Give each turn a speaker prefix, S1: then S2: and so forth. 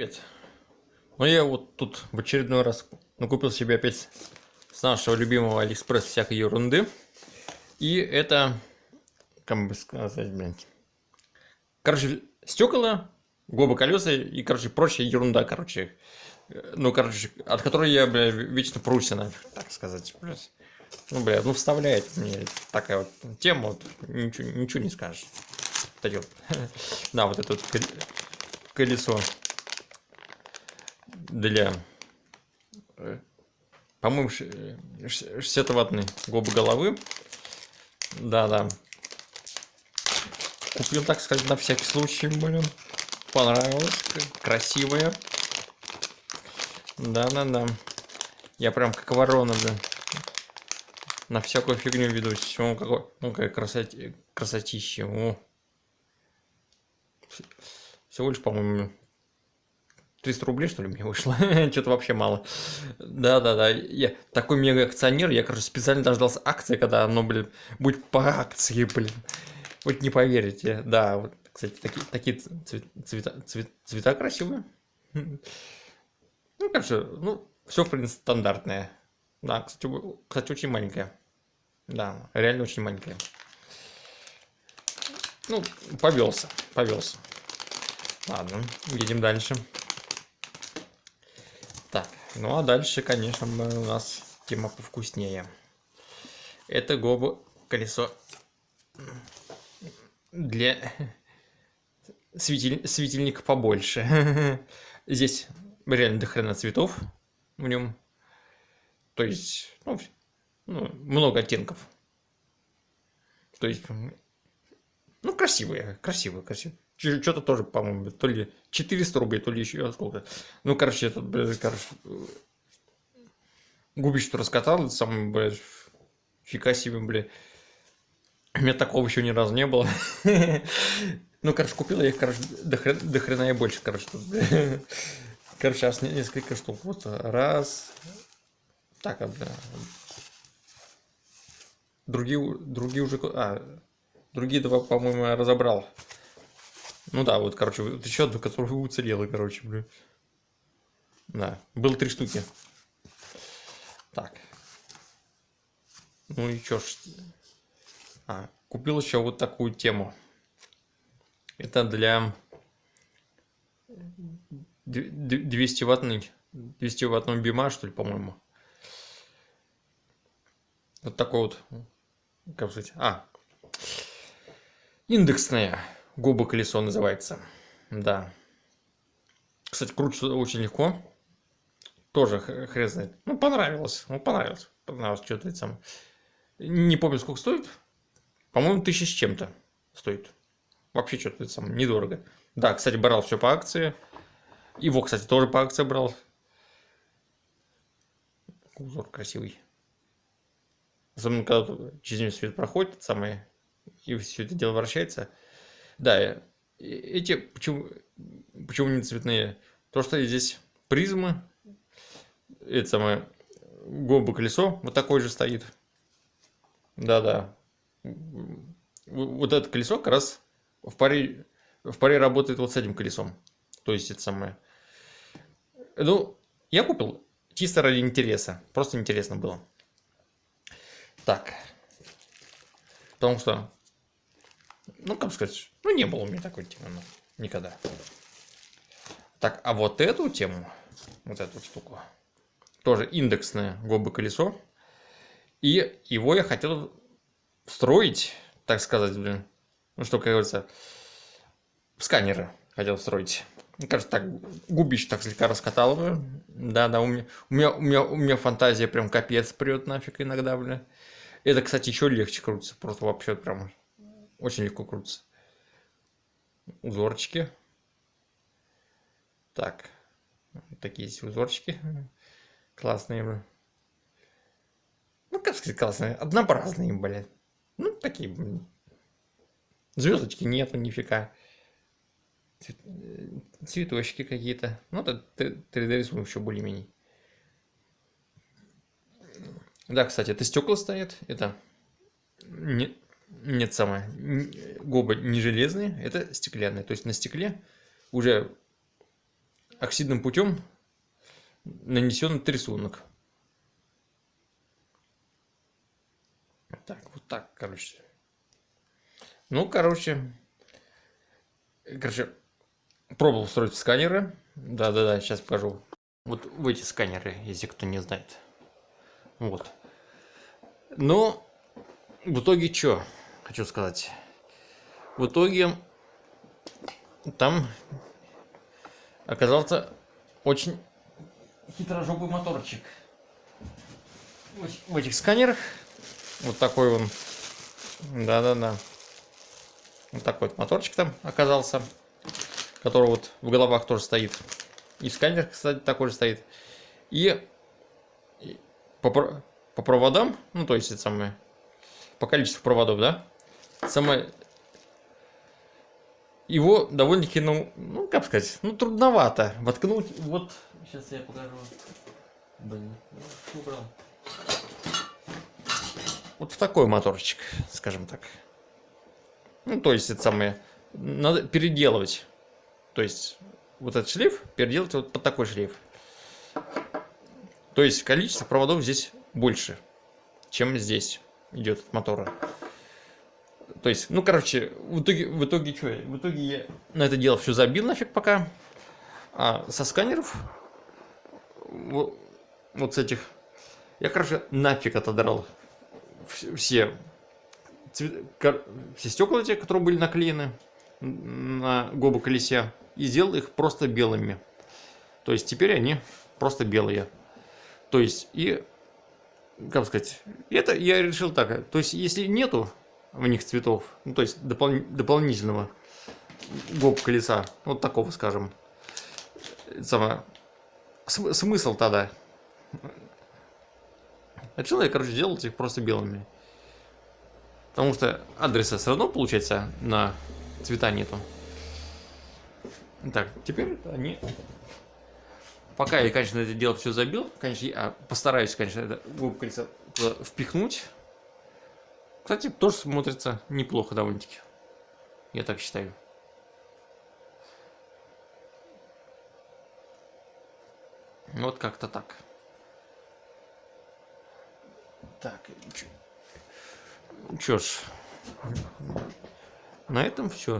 S1: Привет. Ну я вот тут в очередной раз накупил себе опять с нашего любимого Алиэкспресс всякой ерунды. И это, как бы сказать, блин. Короче, стекла, гобо колеса и, короче, прочая ерунда, короче. Ну, короче, от которой я, бля, вечно прусь, ну, так сказать. Ну, бля, ну вставляет мне такая вот тема, вот, ничего, ничего не скажешь. Да, вот это вот колесо для, э, по-моему, 60-ваттной губы головы. Да-да. Купил, так сказать, на всякий случай, блин. Понравилось. Красивая. Да-да-да. Я прям как ворона, блин. На всякую фигню ведусь. О, какой, ну, какая красоти, красотища. О. Всего лишь, по-моему, 300 рублей, что ли, мне вышло? Что-то вообще мало. Да-да-да, я такой мега акционер, я, короче, специально дождался акции, когда оно, блин, будет по акции, блин. Вот не поверите, да, вот, кстати, такие, такие цвет, цвета, цвет, цвета красивые. Ну, короче, ну, все, в принципе, стандартное. Да, кстати, кстати, очень маленькая. Да, реально очень маленькая. Ну, повелся, повелся. Ладно, едем дальше. Ну а дальше, конечно, у нас тема повкуснее. Это гобу колесо для светиль... светильника побольше. Здесь реально до хрена цветов в нем. То есть, ну, ну, много оттенков. То есть, ну, красивые, красивые, красивые. Что-то тоже, по-моему, то ли 400 рублей, то ли еще сколько. Ну, короче, этот, блядь, короче, губище раскатал, это самое, блядь, фига себе, блядь. У меня такого еще ни разу не было. Ну, короче, купил я их, короче, до хрена, до хрена и больше, короче. Тут, короче, сейчас несколько штук. Вот раз. Так, а, бля. Другие, другие уже... А, другие два, по-моему, я разобрал. Ну да, вот, короче, вот еще одну, которая уцелела, короче, блин. Да, было три штуки. Так. Ну и чё ж. А, купил еще вот такую тему. Это для 200 ваттный 200 ваттного бима, что ли, по-моему. Вот такой вот, как сказать, а, индексная Губа колесо называется. Да. Кстати, крутится очень легко. Тоже хрен знает. Ну, понравилось. Ну, понравилось. Понравилось что-то там. Не помню, сколько стоит. По-моему, тысяча с чем-то стоит. Вообще что-то там недорого. Да, кстати, брал все по акции. Его, кстати, тоже по акции брал. Узор красивый. Особенно, когда через него свет проходит, самое, и все это дело вращается. Да, эти почему, почему не цветные? То, что здесь призмы, это самое гоба колесо, вот такое же стоит. Да-да. Вот это колесо как раз в паре, в паре работает вот с этим колесом. То есть это самое. Ну, я купил чисто ради интереса. Просто интересно было. Так. Потому что ну, как сказать, ну, не было у меня такой темы, ну, никогда. Так, а вот эту тему, вот эту штуку, тоже индексное гобы колесо. И его я хотел встроить, так сказать, блин, ну, что, как говорится, в сканеры хотел встроить. Мне кажется, так губищ так слегка раскатал бы. Да, да, у меня, у меня, у меня, у меня фантазия прям капец прет нафиг иногда, бля. Это, кстати, еще легче крутится, просто вообще прям очень легко крутится. Узорчики. Так. Такие есть узорчики. Классные. Ну, как сказать, классные. Однообразные, блядь. Ну, такие. Звездочки нету, нифига. Цветочки какие-то. Ну, это 3D рисунок еще более-менее. Да, кстати, это стекла стоят. Это не, нет, самое. Губы не железные, это стеклянные. То есть на стекле уже оксидным путем нанесен рисунок. Так, вот так, короче. Ну, короче, короче, пробовал строить сканеры. Да-да-да, сейчас покажу. Вот в эти сканеры, если кто не знает. Вот. Но в итоге что, хочу сказать. В итоге там оказался очень хитрожопый моторчик. В этих сканерах вот такой он. Да-да-да. Вот такой вот моторчик там оказался. Который вот в головах тоже стоит. И в сканерах, кстати, такой же стоит. И по, по проводам, ну то есть это самое, по количеству проводов, да, самое, его довольно-таки, ну, ну, как сказать, ну, трудновато воткнуть, вот, сейчас я покажу, блин, убрал. Вот в такой моторчик, скажем так. Ну, то есть это самое, надо переделывать, то есть вот этот шлейф переделать вот под такой шлейф. То есть количество проводов здесь больше, чем здесь идет от мотора. То есть, ну, короче, в итоге, в итоге что? В итоге я на это дело все забил нафиг пока. А со сканеров, вот, вот с этих, я, короче, нафиг отодрал все, цвет, все стекла эти, которые были наклеены на гобу колесе, и сделал их просто белыми. То есть теперь они просто белые. То есть, и, как сказать, это я решил так. То есть, если нету в них цветов, ну, то есть, допол дополнительного гоп колеса, вот такого, скажем, само, см смысл тогда. Решил я, короче, делать их просто белыми. Потому что адреса все равно, получается, на цвета нету. Так, теперь они Пока я, конечно, это дело все забил, конечно, я постараюсь, конечно, это колесо впихнуть. Кстати, тоже смотрится неплохо довольно-таки. Я так считаю. Вот как-то так. Так, чё ж, на этом все.